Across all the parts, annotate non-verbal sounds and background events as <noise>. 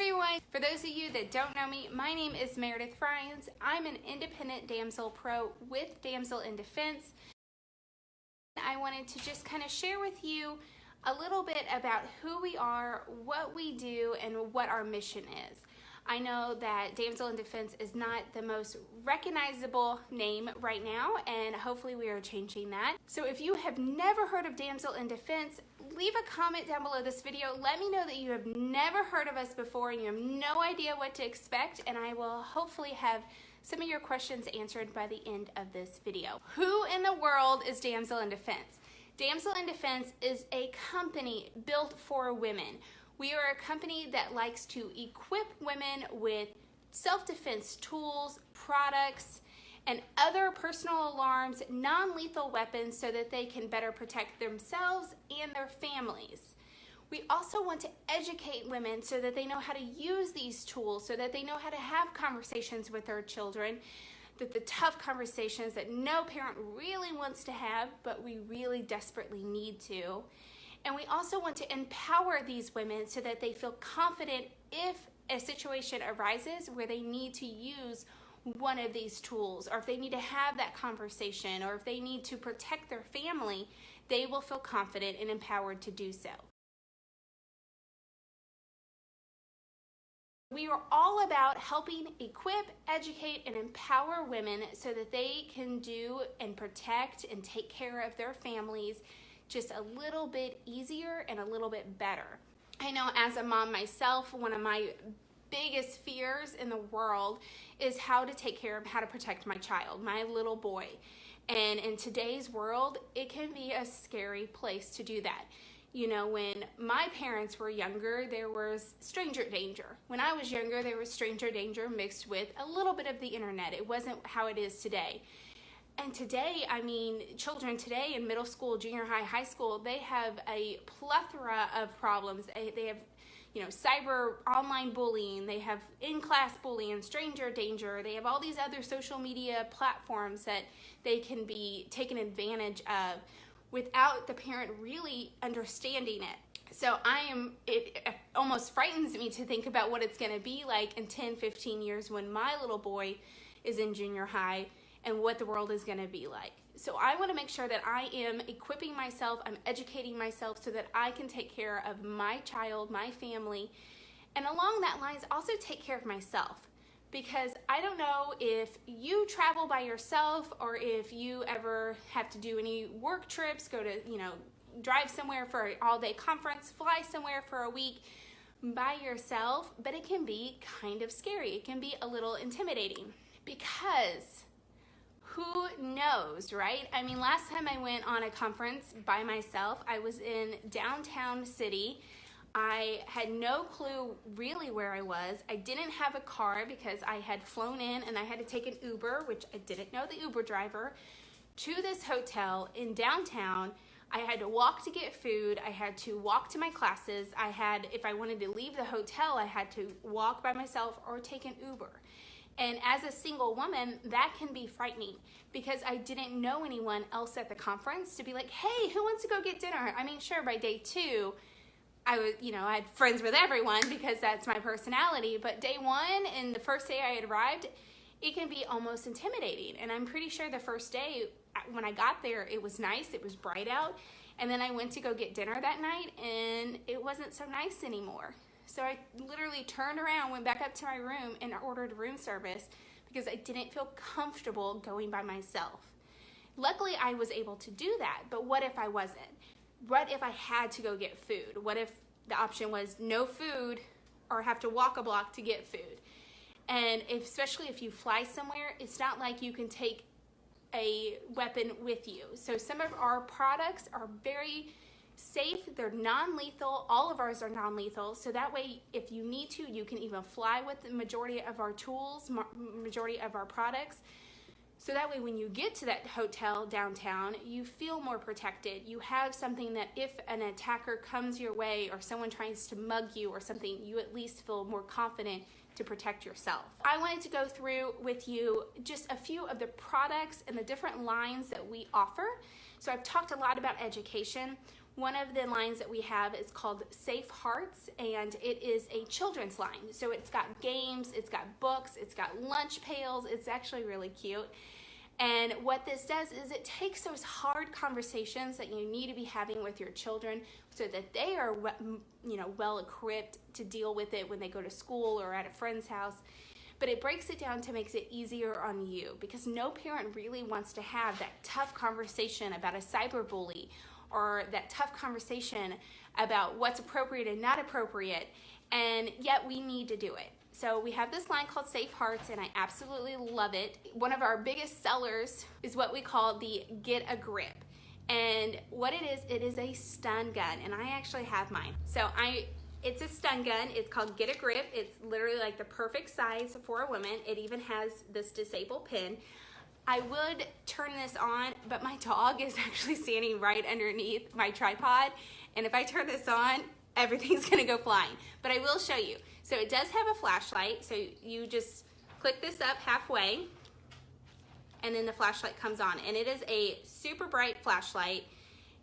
everyone! For those of you that don't know me, my name is Meredith Fryans. I'm an independent damsel pro with Damsel in Defense. I wanted to just kind of share with you a little bit about who we are, what we do, and what our mission is. I know that Damsel in Defense is not the most recognizable name right now, and hopefully we are changing that. So if you have never heard of Damsel in Defense, leave a comment down below this video. Let me know that you have never heard of us before and you have no idea what to expect, and I will hopefully have some of your questions answered by the end of this video. Who in the world is Damsel in Defense? Damsel in Defense is a company built for women. We are a company that likes to equip women with self-defense tools, products, and other personal alarms, non-lethal weapons so that they can better protect themselves and their families. We also want to educate women so that they know how to use these tools, so that they know how to have conversations with their children, that the tough conversations that no parent really wants to have, but we really desperately need to. And we also want to empower these women so that they feel confident if a situation arises where they need to use one of these tools or if they need to have that conversation or if they need to protect their family, they will feel confident and empowered to do so. We are all about helping equip, educate, and empower women so that they can do and protect and take care of their families just a little bit easier and a little bit better. I know as a mom myself, one of my biggest fears in the world is how to take care of how to protect my child, my little boy. And in today's world, it can be a scary place to do that. You know, when my parents were younger, there was stranger danger. When I was younger, there was stranger danger mixed with a little bit of the internet. It wasn't how it is today. And today, I mean, children today in middle school, junior high, high school, they have a plethora of problems. They have, you know, cyber online bullying, they have in-class bullying, stranger danger, they have all these other social media platforms that they can be taken advantage of without the parent really understanding it. So I am, it, it almost frightens me to think about what it's gonna be like in 10, 15 years when my little boy is in junior high and what the world is going to be like. So I want to make sure that I am equipping myself, I'm educating myself so that I can take care of my child, my family, and along that lines also take care of myself. Because I don't know if you travel by yourself or if you ever have to do any work trips, go to, you know, drive somewhere for an all-day conference, fly somewhere for a week by yourself, but it can be kind of scary. It can be a little intimidating. Because who knows, right? I mean, last time I went on a conference by myself, I was in downtown city. I had no clue really where I was. I didn't have a car because I had flown in and I had to take an Uber, which I didn't know the Uber driver, to this hotel in downtown. I had to walk to get food. I had to walk to my classes. I had, if I wanted to leave the hotel, I had to walk by myself or take an Uber. And as a single woman, that can be frightening because I didn't know anyone else at the conference to be like, hey, who wants to go get dinner? I mean, sure, by day two, I was, you know, I had friends with everyone because that's my personality. But day one and the first day I had arrived, it can be almost intimidating. And I'm pretty sure the first day uh, when I got there, it was nice, it was bright out. And then I went to go get dinner that night and it wasn't so nice anymore. So I literally turned around, went back up to my room and ordered room service because I didn't feel comfortable going by myself. Luckily, I was able to do that, but what if I wasn't? What if I had to go get food? What if the option was no food or have to walk a block to get food? And if, especially if you fly somewhere, it's not like you can take a weapon with you. So some of our products are very safe, they're non-lethal, all of ours are non-lethal, so that way if you need to, you can even fly with the majority of our tools, majority of our products, so that way when you get to that hotel downtown, you feel more protected. You have something that if an attacker comes your way or someone tries to mug you or something, you at least feel more confident to protect yourself. I wanted to go through with you just a few of the products and the different lines that we offer. So I've talked a lot about education One of the lines that we have is called Safe Hearts, and it is a children's line. So it's got games, it's got books, it's got lunch pails. It's actually really cute. And what this does is it takes those hard conversations that you need to be having with your children so that they are you know well equipped to deal with it when they go to school or at a friend's house but it breaks it down to makes it easier on you because no parent really wants to have that tough conversation about a cyberbully or that tough conversation about what's appropriate and not appropriate and yet we need to do it so we have this line called Safe Hearts and I absolutely love it. One of our biggest sellers is what we call the Get a Grip. And what it is, it is a stun gun and I actually have mine. So I it's a stun gun. It's called Get a Grip. It's literally like the perfect size for a woman. It even has this disable pin. I would turn this on, but my dog is actually standing right underneath my tripod. And if I turn this on, everything's <laughs> gonna go flying. But I will show you. So it does have a flashlight. So you just click this up halfway and then the flashlight comes on. And it is a super bright flashlight.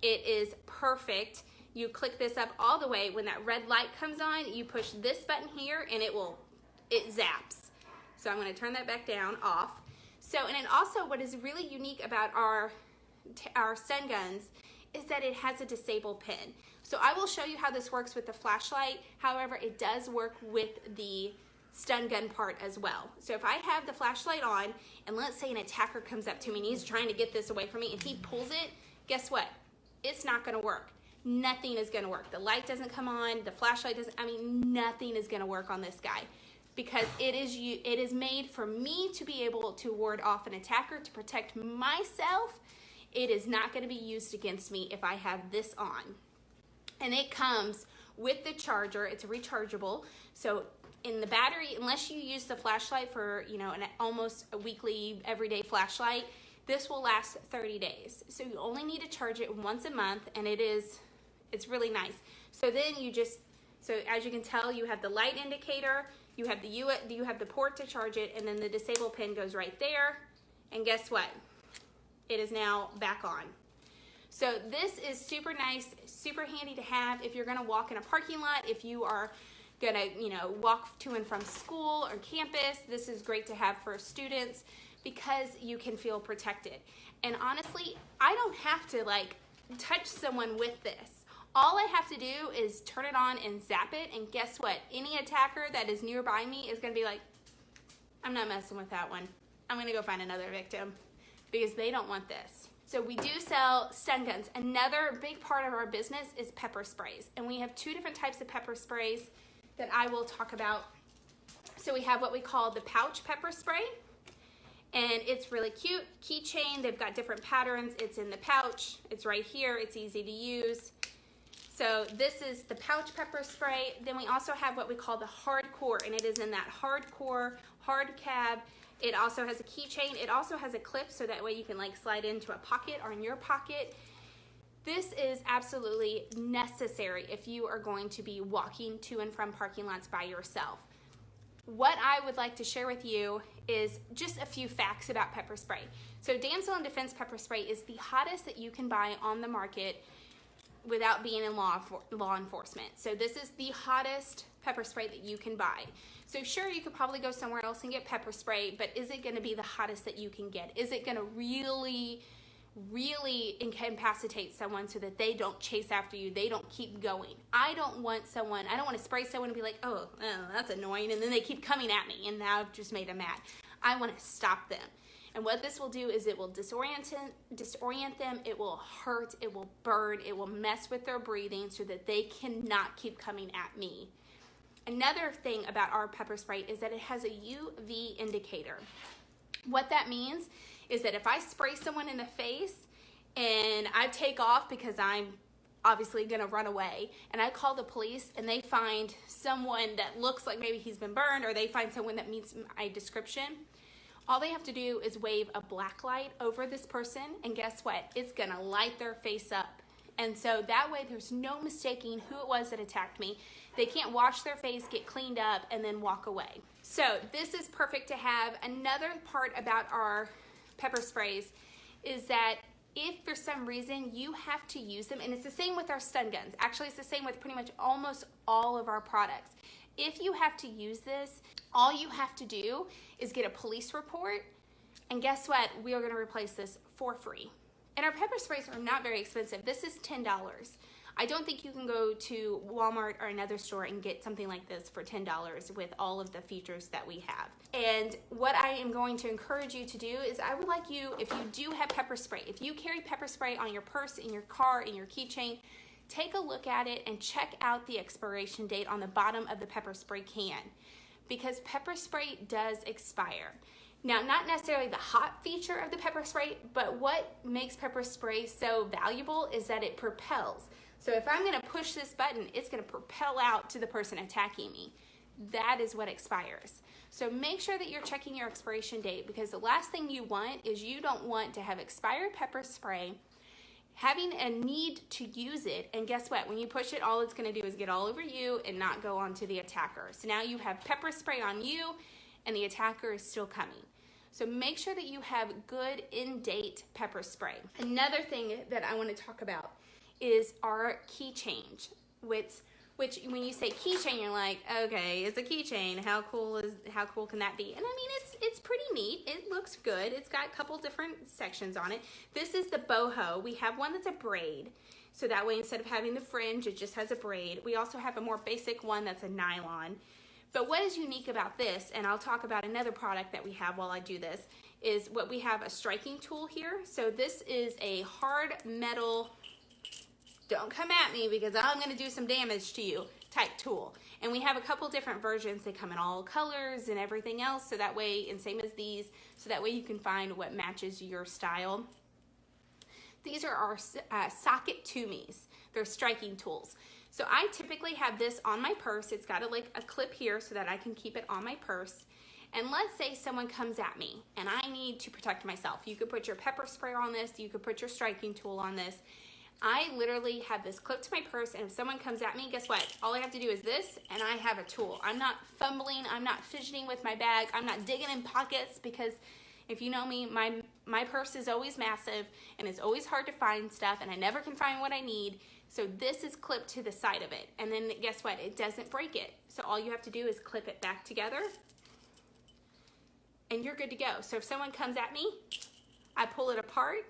It is perfect you click this up all the way. When that red light comes on, you push this button here and it will, it zaps. So I'm gonna turn that back down, off. So, and also what is really unique about our, our stun guns is that it has a disable pin. So I will show you how this works with the flashlight. However, it does work with the stun gun part as well. So if I have the flashlight on and let's say an attacker comes up to me and he's trying to get this away from me and he pulls it, guess what? It's not gonna work nothing is gonna work. The light doesn't come on, the flashlight doesn't, I mean, nothing is gonna work on this guy because it is you it is made for me to be able to ward off an attacker to protect myself. It is not going to be used against me if I have this on. And it comes with the charger it's rechargeable. So in the battery unless you use the flashlight for you know an almost a weekly everyday flashlight this will last 30 days. So you only need to charge it once a month and it is it's really nice. So then you just, so as you can tell, you have the light indicator, you have the U, you have the port to charge it, and then the disable pin goes right there. And guess what? It is now back on. So this is super nice, super handy to have if you're gonna walk in a parking lot, if you are gonna, you know, walk to and from school or campus. This is great to have for students because you can feel protected. And honestly, I don't have to like touch someone with this. All I have to do is turn it on and zap it, and guess what? Any attacker that is nearby me is gonna be like, I'm not messing with that one. I'm gonna go find another victim because they don't want this. So we do sell stun guns. Another big part of our business is pepper sprays. And we have two different types of pepper sprays that I will talk about. So we have what we call the pouch pepper spray. And it's really cute, keychain. They've got different patterns. It's in the pouch. It's right here. It's easy to use. So this is the pouch pepper spray. Then we also have what we call the hardcore, and it is in that hardcore hard cab. It also has a keychain. It also has a clip so that way you can like slide into a pocket or in your pocket. This is absolutely necessary if you are going to be walking to and from parking lots by yourself. What I would like to share with you is just a few facts about pepper spray. So Damsel in Defense pepper spray is the hottest that you can buy on the market without being in law, law enforcement. So this is the hottest pepper spray that you can buy. So sure, you could probably go somewhere else and get pepper spray, but is it gonna be the hottest that you can get? Is it gonna really, really incapacitate someone so that they don't chase after you, they don't keep going? I don't want someone, I don't wanna spray someone and be like, oh, oh that's annoying, and then they keep coming at me, and now I've just made them mad. I wanna stop them. And what this will do is it will disorient, disorient them, it will hurt, it will burn, it will mess with their breathing so that they cannot keep coming at me. Another thing about our pepper spray is that it has a UV indicator. What that means is that if I spray someone in the face and I take off because I'm obviously gonna run away and I call the police and they find someone that looks like maybe he's been burned or they find someone that meets my description, all they have to do is wave a black light over this person and guess what? It's gonna light their face up. And so that way there's no mistaking who it was that attacked me. They can't wash their face, get cleaned up, and then walk away. So this is perfect to have. Another part about our pepper sprays is that if for some reason you have to use them, and it's the same with our stun guns. Actually, it's the same with pretty much almost all of our products. If you have to use this, all you have to do is get a police report, and guess what? We are gonna replace this for free. And our pepper sprays are not very expensive. This is $10. I don't think you can go to Walmart or another store and get something like this for $10 with all of the features that we have. And what I am going to encourage you to do is I would like you, if you do have pepper spray, if you carry pepper spray on your purse, in your car, in your keychain, take a look at it and check out the expiration date on the bottom of the pepper spray can because pepper spray does expire. Now, not necessarily the hot feature of the pepper spray, but what makes pepper spray so valuable is that it propels. So if I'm gonna push this button, it's gonna propel out to the person attacking me. That is what expires. So make sure that you're checking your expiration date because the last thing you want is you don't want to have expired pepper spray, having a need to use it, and guess what? When you push it, all it's gonna do is get all over you and not go onto the attacker. So now you have pepper spray on you and the attacker is still coming. So make sure that you have good in-date pepper spray. Another thing that I wanna talk about is our key change, which which when you say keychain, you're like, okay, it's a keychain. How cool is how cool can that be? And I mean, it's it's pretty neat. It looks good. It's got a couple different sections on it. This is the boho. We have one that's a braid. So that way, instead of having the fringe, it just has a braid. We also have a more basic one that's a nylon. But what is unique about this, and I'll talk about another product that we have while I do this, is what we have a striking tool here. So this is a hard metal don't come at me because I'm gonna do some damage to you type tool. And we have a couple different versions. They come in all colors and everything else. So that way, and same as these, so that way you can find what matches your style. These are our uh, socket tumis. They're striking tools. So I typically have this on my purse. It's got a, like a clip here so that I can keep it on my purse. And let's say someone comes at me and I need to protect myself. You could put your pepper spray on this. You could put your striking tool on this I literally have this clipped to my purse and if someone comes at me, guess what? All I have to do is this and I have a tool. I'm not fumbling, I'm not fidgeting with my bag, I'm not digging in pockets because if you know me, my, my purse is always massive and it's always hard to find stuff and I never can find what I need. So this is clipped to the side of it. And then guess what? It doesn't break it. So all you have to do is clip it back together and you're good to go. So if someone comes at me, I pull it apart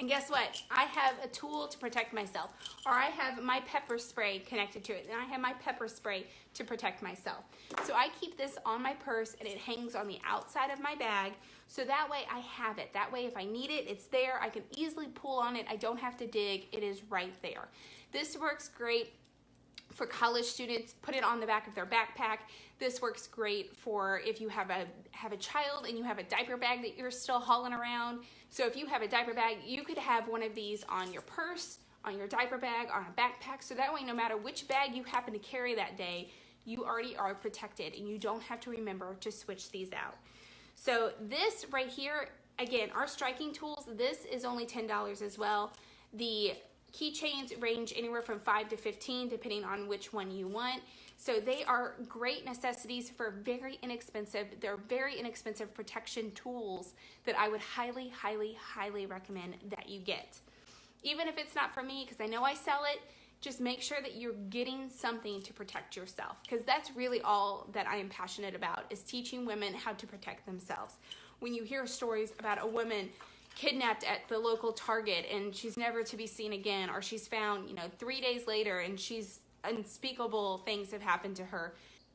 and guess what? I have a tool to protect myself. Or I have my pepper spray connected to it. And I have my pepper spray to protect myself. So I keep this on my purse and it hangs on the outside of my bag. So that way I have it. That way if I need it, it's there. I can easily pull on it. I don't have to dig. It is right there. This works great for college students, put it on the back of their backpack. This works great for if you have a have a child and you have a diaper bag that you're still hauling around. So if you have a diaper bag, you could have one of these on your purse, on your diaper bag, on a backpack. So that way, no matter which bag you happen to carry that day, you already are protected and you don't have to remember to switch these out. So this right here, again, our striking tools, this is only $10 as well. The Keychains range anywhere from 5 to 15 depending on which one you want. So they are great necessities for very inexpensive, they're very inexpensive protection tools that I would highly, highly, highly recommend that you get. Even if it's not for me, because I know I sell it, just make sure that you're getting something to protect yourself because that's really all that I am passionate about is teaching women how to protect themselves. When you hear stories about a woman kidnapped at the local Target and she's never to be seen again, or she's found, you know, three days later and she's unspeakable things have happened to her.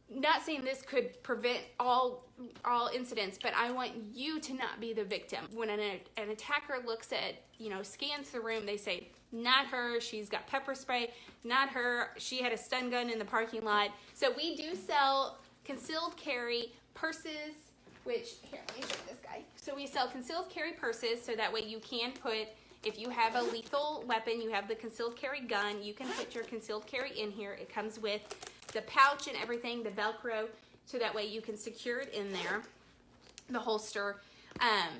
Not saying this could prevent all all incidents, but I want you to not be the victim. When an, an attacker looks at, you know, scans the room, they say, not her, she's got pepper spray, not her, she had a stun gun in the parking lot. So we do sell concealed carry purses, which, here, let me show this guy. So we sell concealed carry purses so that way you can put, if you have a lethal weapon, you have the concealed carry gun, you can put your concealed carry in here. It comes with the pouch and everything, the Velcro, so that way you can secure it in there, the holster. Um,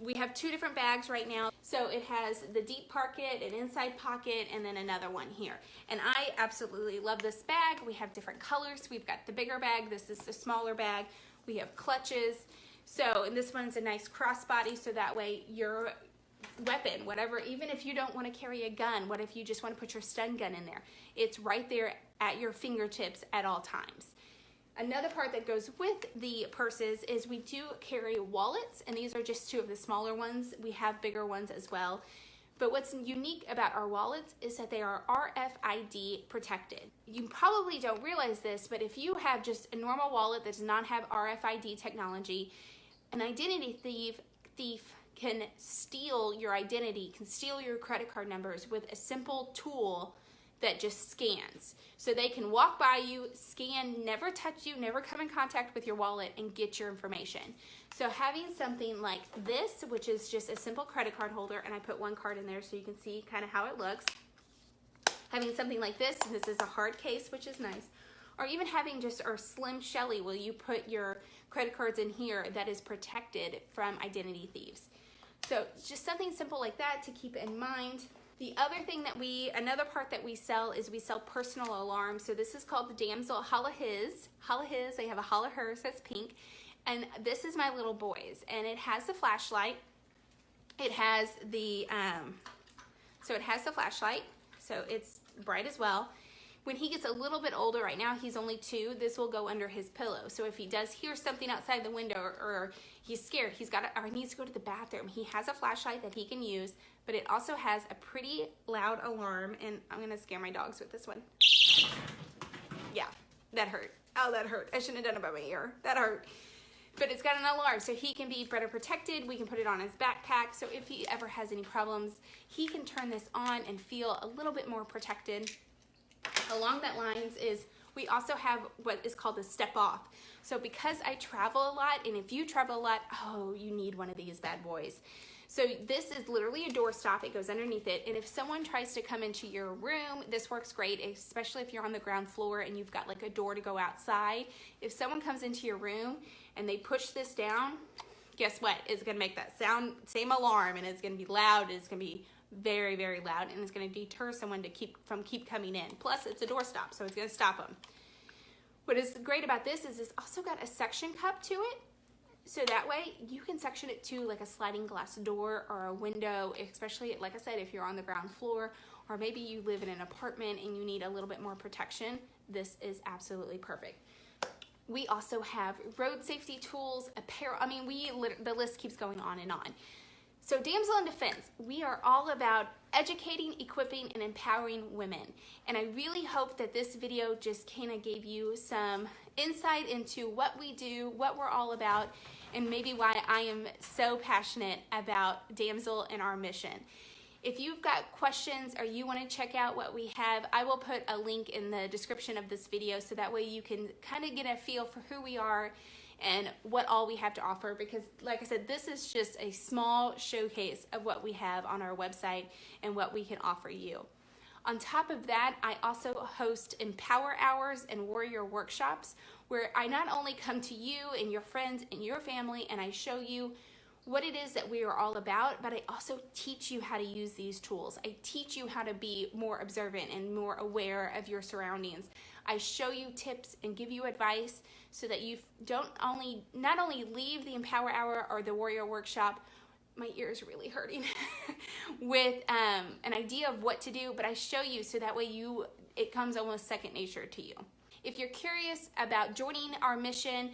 we have two different bags right now. So it has the deep pocket, an inside pocket, and then another one here. And I absolutely love this bag. We have different colors. We've got the bigger bag. This is the smaller bag. We have clutches. So, and this one's a nice crossbody, so that way your weapon, whatever, even if you don't want to carry a gun, what if you just want to put your stun gun in there? It's right there at your fingertips at all times. Another part that goes with the purses is we do carry wallets, and these are just two of the smaller ones. We have bigger ones as well. But what's unique about our wallets is that they are RFID protected. You probably don't realize this, but if you have just a normal wallet that does not have RFID technology, an identity thief, thief can steal your identity, can steal your credit card numbers with a simple tool that just scans. So they can walk by you, scan, never touch you, never come in contact with your wallet and get your information. So having something like this, which is just a simple credit card holder, and I put one card in there so you can see kind of how it looks. Having something like this, this is a hard case, which is nice. Or even having just our Slim Shelly, where you put your credit cards in here that is protected from identity thieves. So just something simple like that to keep in mind. The other thing that we, another part that we sell is we sell personal alarms. So this is called the Damsel Holla His. Holla His, they have a Holla Hers that's pink. And this is my little boy's. And it has the flashlight. It has the, um, so it has the flashlight. So it's bright as well. When he gets a little bit older, right now he's only two, this will go under his pillow. So if he does hear something outside the window or, or he's scared, he's got to, or needs to go to the bathroom, he has a flashlight that he can use, but it also has a pretty loud alarm. And I'm gonna scare my dogs with this one. Yeah, that hurt. Oh, that hurt. I shouldn't have done it by my ear. That hurt but it's got an alarm so he can be better protected we can put it on his backpack so if he ever has any problems he can turn this on and feel a little bit more protected along that lines is we also have what is called the step off. So because I travel a lot, and if you travel a lot, oh, you need one of these bad boys. So this is literally a door stop. It goes underneath it. And if someone tries to come into your room, this works great, especially if you're on the ground floor and you've got like a door to go outside. If someone comes into your room and they push this down, guess what? It's gonna make that sound, same alarm, and it's gonna be loud, it's gonna be very, very loud and it's gonna deter someone to keep from keep coming in. Plus it's a door stop, so it's gonna stop them. What is great about this is it's also got a suction cup to it. So that way you can section it to like a sliding glass door or a window, especially like I said, if you're on the ground floor or maybe you live in an apartment and you need a little bit more protection, this is absolutely perfect. We also have road safety tools, apparel. I mean, we the list keeps going on and on. So Damsel in Defense, we are all about educating, equipping, and empowering women. And I really hope that this video just kind of gave you some insight into what we do, what we're all about, and maybe why I am so passionate about Damsel and our mission. If you've got questions or you want to check out what we have, I will put a link in the description of this video so that way you can kind of get a feel for who we are and what all we have to offer because like I said, this is just a small showcase of what we have on our website and what we can offer you. On top of that, I also host Empower Hours and Warrior Workshops where I not only come to you and your friends and your family and I show you what it is that we are all about, but I also teach you how to use these tools. I teach you how to be more observant and more aware of your surroundings. I show you tips and give you advice so that you don't only not only leave the Empower Hour or the Warrior Workshop my ear is really hurting <laughs> with um, an idea of what to do but I show you so that way you it comes almost second nature to you if you're curious about joining our mission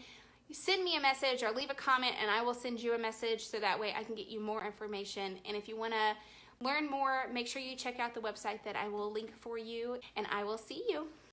send me a message or leave a comment and I will send you a message so that way I can get you more information. And if you want to learn more make sure you check out the website that I will link for you and I will see you